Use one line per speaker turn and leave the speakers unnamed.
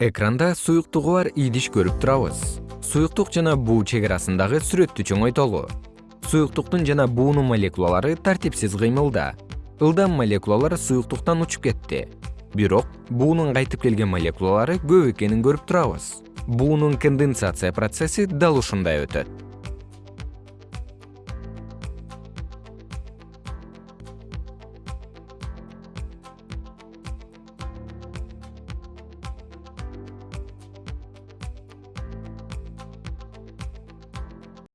экранда суюктугу бар идиш көрүп турабыз. Суюктук жана буу чек арасындагы сүрөттү чоңойтолу. Суюктуктун жана буунун молекулалары тартипсиз кыймылда. Ылдам молекулалар суюктуктан учуп кетти. Бирок буунун кайтып келген молекулалары көп экенин көрүп турабыз. Буунун конденсация процесси дал ушундай өтөт.